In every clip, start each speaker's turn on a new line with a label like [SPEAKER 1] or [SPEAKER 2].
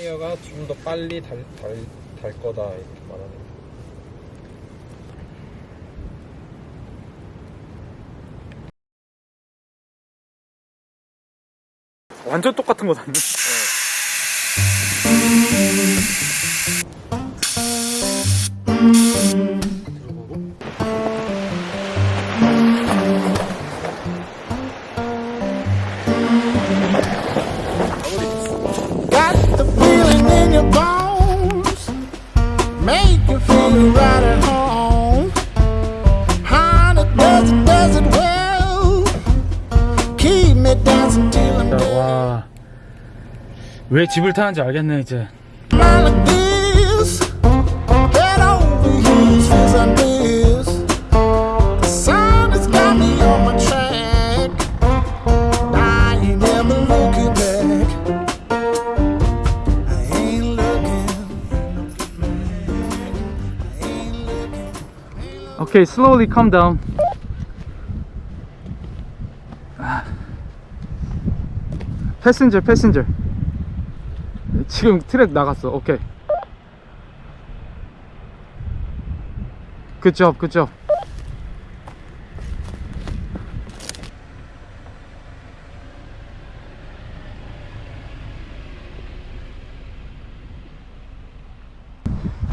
[SPEAKER 1] 타이어가 좀 더 빨리 달, 달, 달 거다 이렇게 말하는 거.
[SPEAKER 2] 완전 똑같은 거 샀네.
[SPEAKER 3] Make you feel right at home. Honey, does it, does it well. Keep me dancing till I'm dead.
[SPEAKER 2] 와. 왜 집을 타는지 알겠네, 이제. Okay, slowly calm down. 패신저, 패신저. 지금 트랙 나갔어. 오케이. 굿잡, 굿잡.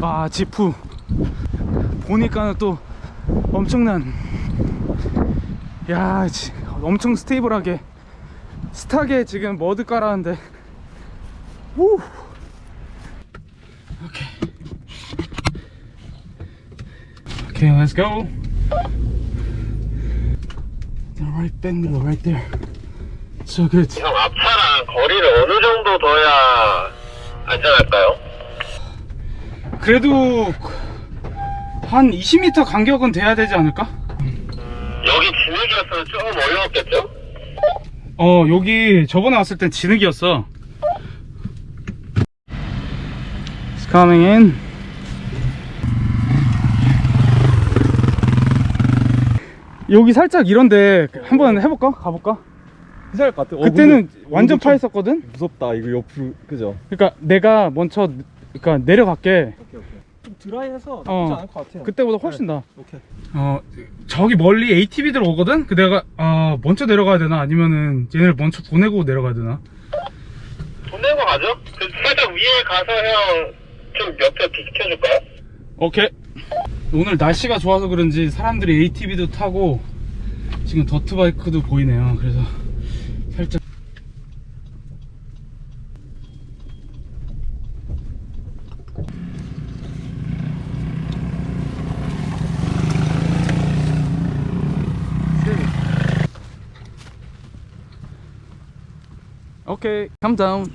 [SPEAKER 2] 아, 지프. 보니까는 또 엄청난 야 지- 엄청 스테이블하게 스타게 지금 머드 깔았는데. 우! 오케이. 오케이 let's go. The right back middle right there. So good.
[SPEAKER 1] 형 앞차랑 거리를 어느 정도 둬야 안전할까요?
[SPEAKER 2] 그래도 한 20m 간격은 돼야 되지 않을까?
[SPEAKER 1] 여기 진흙이었으면 좀 어려웠겠죠?
[SPEAKER 2] 어 여기 저번에 왔을 땐 진흙이었어 It's coming in 여기 살짝 이런데 한번 해볼까? 가볼까?
[SPEAKER 4] 괜찮을 것 같아. 어,
[SPEAKER 2] 그때는 완전 파였었거든?
[SPEAKER 4] 무섭다. 이거 옆으로 그죠?
[SPEAKER 2] 그러니까 내가 먼저 그러니까 내려갈게
[SPEAKER 4] 좀 드라이해서 나쁘지
[SPEAKER 2] 어.
[SPEAKER 4] 않을 것 같아요.
[SPEAKER 2] 그때보다 훨씬 나
[SPEAKER 4] 오케이.
[SPEAKER 2] 어 저기 멀리 ATV들 오거든? 그 내가 아 먼저 내려가야 되나 아니면은 얘네를 먼저 보내고 내려가야 되나?
[SPEAKER 1] 돈 내고 가죠? 그 살짝 위에 가서 형 좀 옆에 비켜줄까요?
[SPEAKER 2] 오케이. 오늘 날씨가 좋아서 그런지 사람들이 ATV도 타고 지금 더트바이크도 보이네요. 그래서 살짝 오케이, calm down.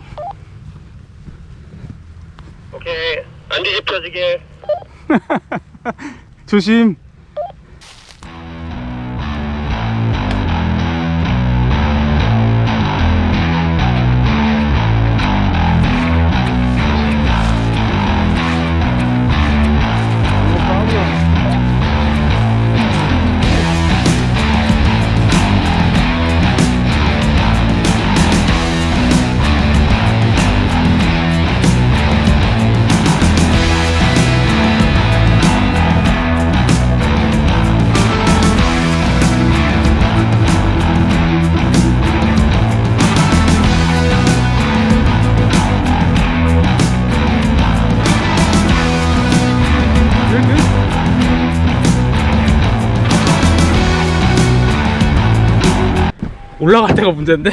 [SPEAKER 1] 오케이 안 뒤집혀지게
[SPEAKER 2] 조심. 올라갈 때가 문제인데.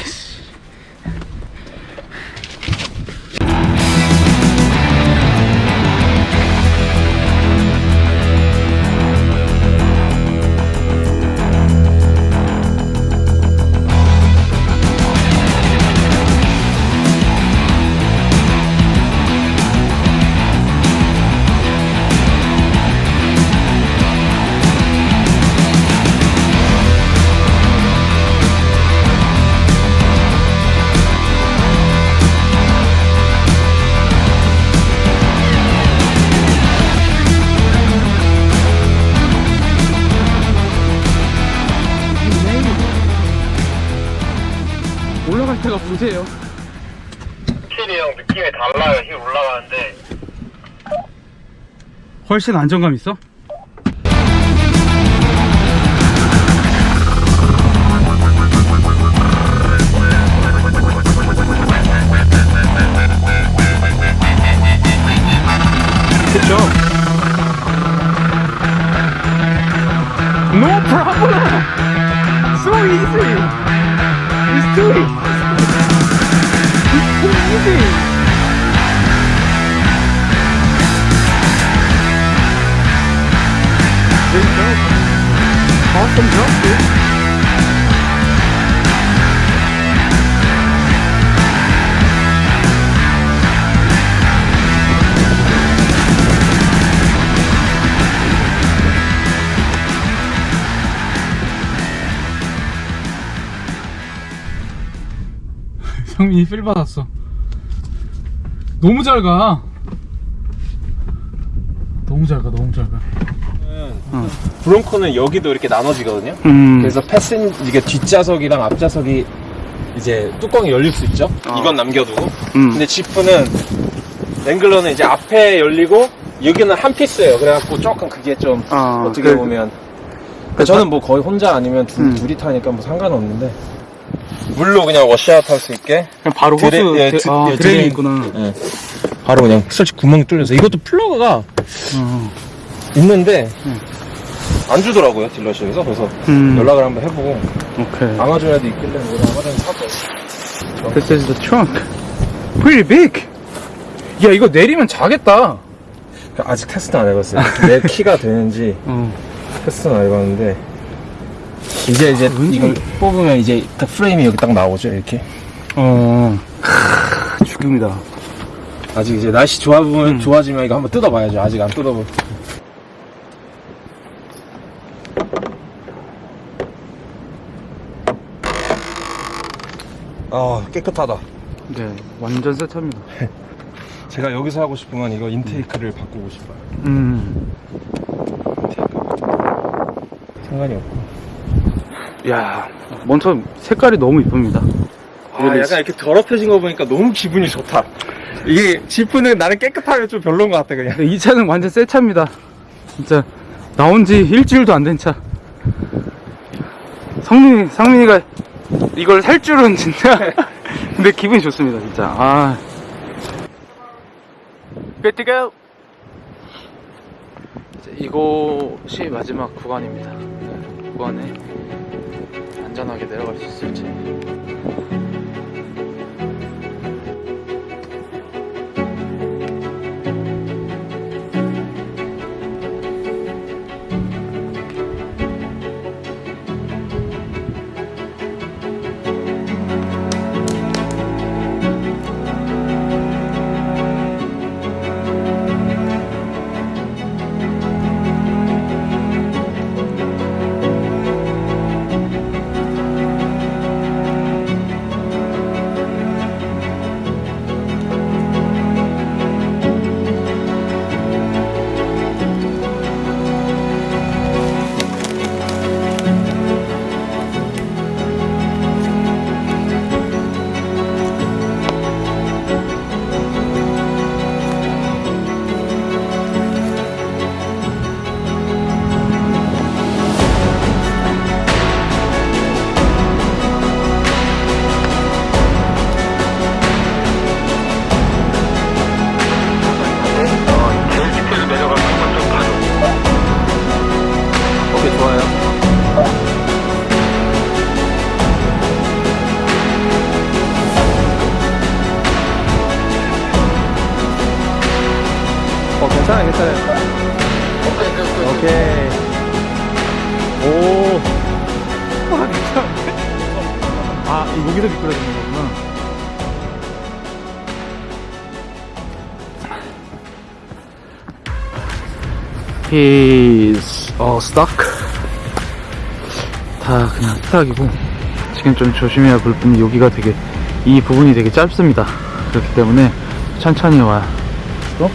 [SPEAKER 2] 문제예요.
[SPEAKER 1] 확실히 형 느낌이
[SPEAKER 5] 달라요. 힘 올라가는데.
[SPEAKER 2] 훨씬 안정감 있어? 그쵸? No problem! So easy! It's too easy! crazy. Awesome jump, dude. 성민이 필 받았어. 너무 잘 가. 너무 잘 가, 너무 잘 가.
[SPEAKER 4] 브론코는 여기도 이렇게 나눠지거든요.
[SPEAKER 2] 음.
[SPEAKER 4] 그래서 패슨 이게 뒷좌석이랑 앞좌석이 이제 뚜껑이 열릴 수 있죠. 이건 남겨두고.
[SPEAKER 2] 음.
[SPEAKER 4] 근데 지프는 랭글러는 이제 앞에 열리고 여기는 한 피스예요. 그래갖고 조금 그게 좀
[SPEAKER 2] 아,
[SPEAKER 4] 어떻게
[SPEAKER 2] 그-
[SPEAKER 4] 보면 그러니까 저는 뭐 거의 혼자 아니면 둘,
[SPEAKER 2] 음.
[SPEAKER 4] 둘이 타니까 뭐 상관없는데 물로 그냥 wash out 할 수 있게
[SPEAKER 2] 그냥 바로 호스
[SPEAKER 4] 드레- 예,
[SPEAKER 2] 드,
[SPEAKER 4] 드-
[SPEAKER 2] 아,
[SPEAKER 4] 예, drain drain.
[SPEAKER 2] 있구나.
[SPEAKER 4] 예. 바로 그냥 솔직히 구멍 뚫려서 이것도 플러그가
[SPEAKER 2] 어.
[SPEAKER 4] 있는데
[SPEAKER 2] 음.
[SPEAKER 4] 안 주더라고요 dealership에서 그래서
[SPEAKER 2] 음.
[SPEAKER 4] 연락을 한번 해보고
[SPEAKER 2] 오케이.
[SPEAKER 4] 아마존에도 있길래 우리 아마존 사고
[SPEAKER 2] This is the trunk. Pretty big. 야 이거 내리면 자겠다.
[SPEAKER 4] 아직 테스트 안 해봤어요 내 키가 되는지
[SPEAKER 2] 어.
[SPEAKER 4] 테스트는 안 해봤는데 이제 이제
[SPEAKER 2] 왠지-
[SPEAKER 4] 이걸 뽑으면 이제 딱 프레임이 여기 딱 나오죠 이렇게
[SPEAKER 2] 어. 크, 죽음이다.
[SPEAKER 4] 아직 이제 날씨 좋아 보면 좋아지면 이거 한번 뜯어봐야죠 아직 안 뜯어보 아 깨끗하다
[SPEAKER 2] 네, 완전 새 차입니다.
[SPEAKER 4] 제가 여기서 하고 싶은 건 이거 인테이크를 바꾸고 싶어요
[SPEAKER 2] 음.
[SPEAKER 4] 상관이 없고
[SPEAKER 2] 야, 먼저 색깔이 너무 이쁩니다.
[SPEAKER 4] 아, 약간 이렇게 더럽혀진 거 보니까 너무 기분이 좋다. 이게 지프는 나는 깨끗하면 좀 별로인 것 같아 그냥.
[SPEAKER 2] 근데 이 차는 완전 새 차입니다. 진짜 나온 지 일주일도 안 된 차. 성민이, 상민이가 이걸 살 줄은 진짜. 근데 기분이 좋습니다, 진짜. 아. Good to go. 이제 이곳이 마지막 구간입니다. 네, 구간에 안전하게 내려갈 수 있을지. 여기서 미끄러지는 거구나. He's all stuck. 다 그냥 스탁이고 지금 좀 조심해야 볼 분이 여기가 되게 이 부분이 되게 짧습니다. 그렇기 때문에 천천히 와요. 또?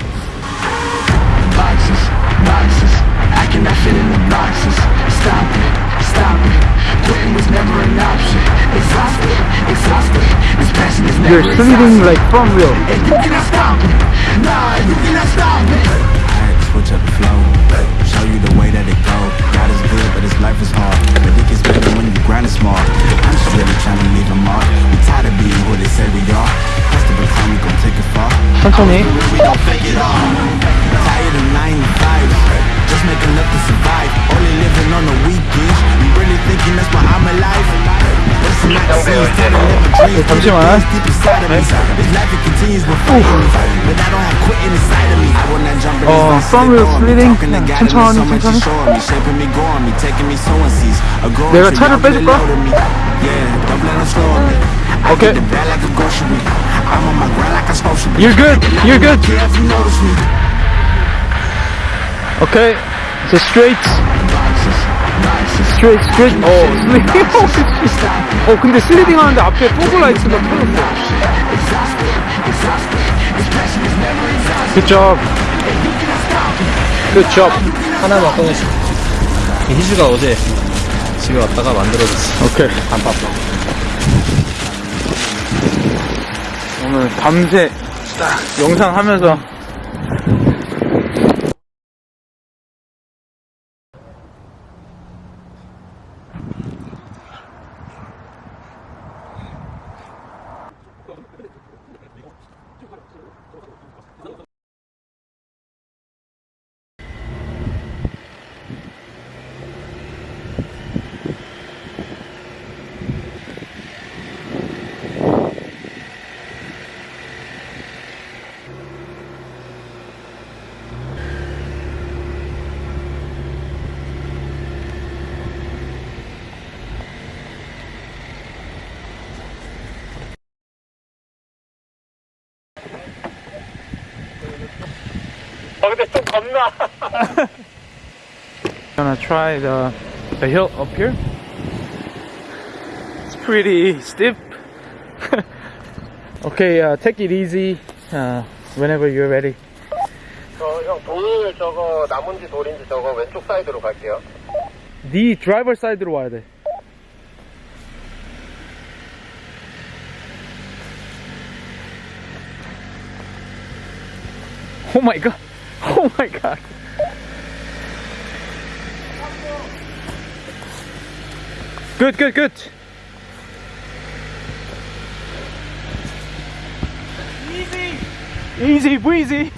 [SPEAKER 2] You're sliding like from real.
[SPEAKER 6] And you cannot stop it. Nah, you cannot stop it.
[SPEAKER 1] I had to switch up the flow, show you the way that it go. God is good, but his life is hard. But it gets better when you grind it smart. I'm just really trying to leave a mark. We tired of being who they say we are. Has to become, we gon' take it far.
[SPEAKER 2] 천천히.
[SPEAKER 1] We gon' fake it all. Tired of nine to five, just make enough to survive. Only living on the weekends. You really thinking that's why I'm alive?
[SPEAKER 2] 잠시만.
[SPEAKER 1] Deep inside of me. This life it continues with fighting me. But I don't have quitting inside of me. I will not jump in
[SPEAKER 2] 어,
[SPEAKER 1] this
[SPEAKER 2] from real sliding. 천천히, 천천히.
[SPEAKER 1] me, shaping me, growing me, taking me sowing seeds. A growing
[SPEAKER 2] 내가
[SPEAKER 1] tree,
[SPEAKER 2] 차를
[SPEAKER 1] I'm really
[SPEAKER 2] 빼줄까?
[SPEAKER 1] loading me. Yeah, don't let them slow me. I
[SPEAKER 2] Okay.
[SPEAKER 1] get the
[SPEAKER 2] Straight, straight. 어, sliding. 어, 근데 sliding 하는데 앞에 fog light가 켜졌어. Good job. Good job.
[SPEAKER 7] 하나만 꺼내시 희주가 어제 집에 왔다가 만들어줬어
[SPEAKER 2] 오케이.
[SPEAKER 7] 단팥빵
[SPEAKER 2] 오늘 밤새 딱 영상 하면서
[SPEAKER 5] 근데 좀 겁나
[SPEAKER 2] gonna try the the hill up here. It's pretty steep. okay, uh, take it easy. Uh, whenever you're ready.
[SPEAKER 5] 저형 돌 저거 나무인지 돌인지 저거 왼쪽 사이드로 갈게요
[SPEAKER 2] 네 드라이버 사이드로 와야 돼. Oh my god. Oh my god. Good, good, good. Easy. Easy breezy.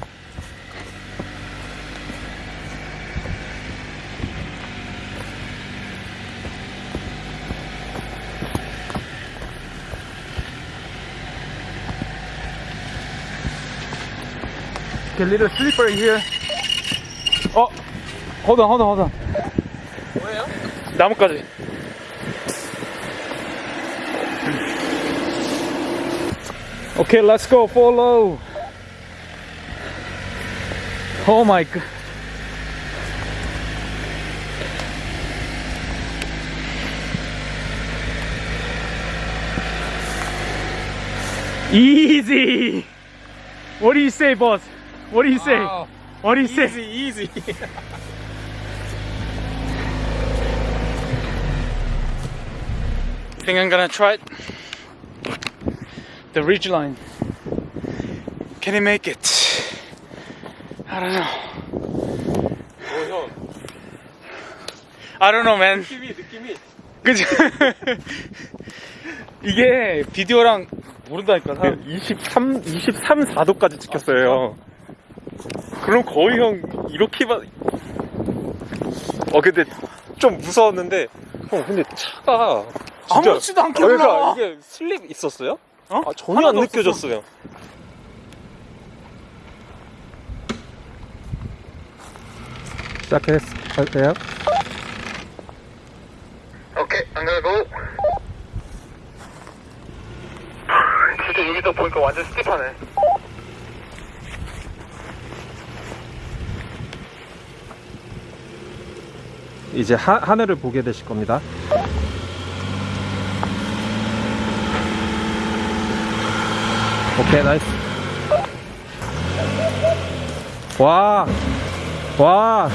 [SPEAKER 2] a little slippery here. 어, hold on, hold on, hold on. 뭐예요? 나뭇가지. Okay, let's go. Follow. Oh my god. Easy. What do you say, boss? What do you say? What do you say?
[SPEAKER 4] easy.
[SPEAKER 2] think I'm gonna try it. The ridge line. Can he make it? I don't know. I don't know, man.
[SPEAKER 4] 느낌이 느낌이
[SPEAKER 2] 그지? 이게 비디오랑 모른다니까. 사람.
[SPEAKER 4] 23 23 4도까지 찍혔어요. 그럼 거의 형 이렇게만 어 근데 좀 무서웠는데 형 근데 차가 진짜
[SPEAKER 2] 아무렇지도 않게
[SPEAKER 4] 어, 그러니까
[SPEAKER 2] 올라와.
[SPEAKER 4] 이게 슬립 있었어요?
[SPEAKER 2] 어?
[SPEAKER 4] 아, 전혀 안. 느껴졌어요.
[SPEAKER 8] 시작할까요?
[SPEAKER 5] 오케이 안 가고 진짜 여기서 보니까 완전 steep하네
[SPEAKER 8] 이제 하, 하늘을 보게 되실 겁니다. 오케이, nice. 와, 와.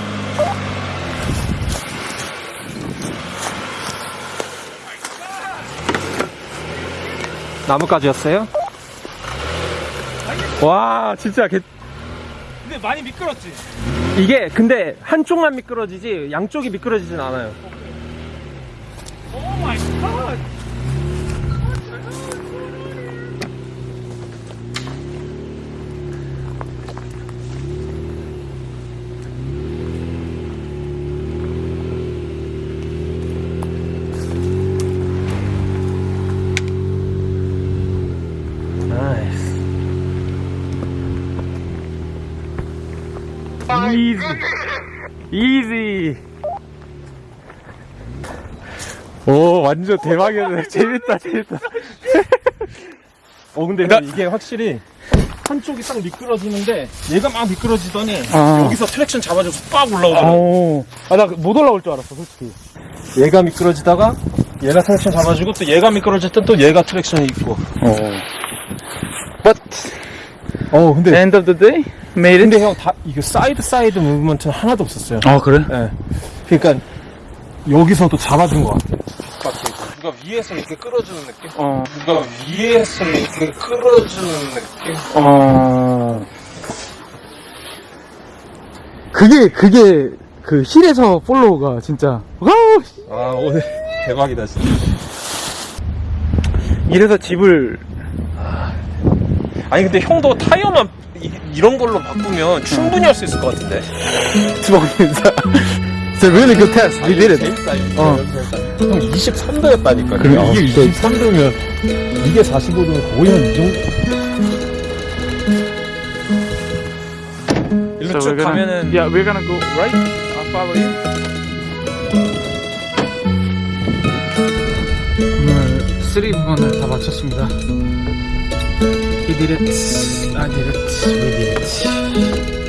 [SPEAKER 4] 나뭇가지였어요? 와 진짜 개...
[SPEAKER 2] 근데 많이 미끄럽지?
[SPEAKER 4] 이게 근데 한쪽만 미끄러지지 양쪽이 미끄러지진 않아요 Easy easy 오 완전 대박이네 재밌다 재밌다 어 근데 이게 확실히 한쪽이 딱 미끄러지는데 얘가 막 미끄러지더니
[SPEAKER 2] 아.
[SPEAKER 4] 여기서 traction 잡아줘서 빡 올라오더라고
[SPEAKER 2] 오. 아, 나 못 올라올 줄 알았어, 솔직히.
[SPEAKER 4] 얘가 미끄러지다가 얘가 traction 잡아주고 또 얘가 미끄러질 땐 또 얘가 traction이 있고
[SPEAKER 2] 어. But,
[SPEAKER 4] 어 근데
[SPEAKER 2] end of the day, it.
[SPEAKER 4] 근데 형 다 이게 side side movement는 하나도 없었어요
[SPEAKER 2] 아, 그래?
[SPEAKER 4] 예. 그러니까 여기서도 잡아준 것 같아요. 누가 위에서 이렇게 끌어주는 느낌?
[SPEAKER 2] 어.
[SPEAKER 4] 누가 위에서 이렇게 끌어주는 느낌?
[SPEAKER 2] 어. 그게, 그게, 그 hill에서 follow 진짜. Wow!
[SPEAKER 4] 아 오늘 대박이다 진짜.
[SPEAKER 2] 이래서 집을.
[SPEAKER 4] 아니 근데 형도 타이어만 이, 런 걸로 바꾸면 충분히 할 수 있을 것 같은데.
[SPEAKER 2] It's a really good test. We did it.
[SPEAKER 4] 재밌다.
[SPEAKER 2] 어.
[SPEAKER 4] 형 23도였다니까.
[SPEAKER 2] 그러니까.
[SPEAKER 4] 이게 23도면 이게 45도면 거의 한이 정도. 일로 쭉 가면은
[SPEAKER 2] Yeah, we're gonna go right. I'll follow you. 오늘 3 부분을 다 마쳤습니다. did it. I did it. We did it.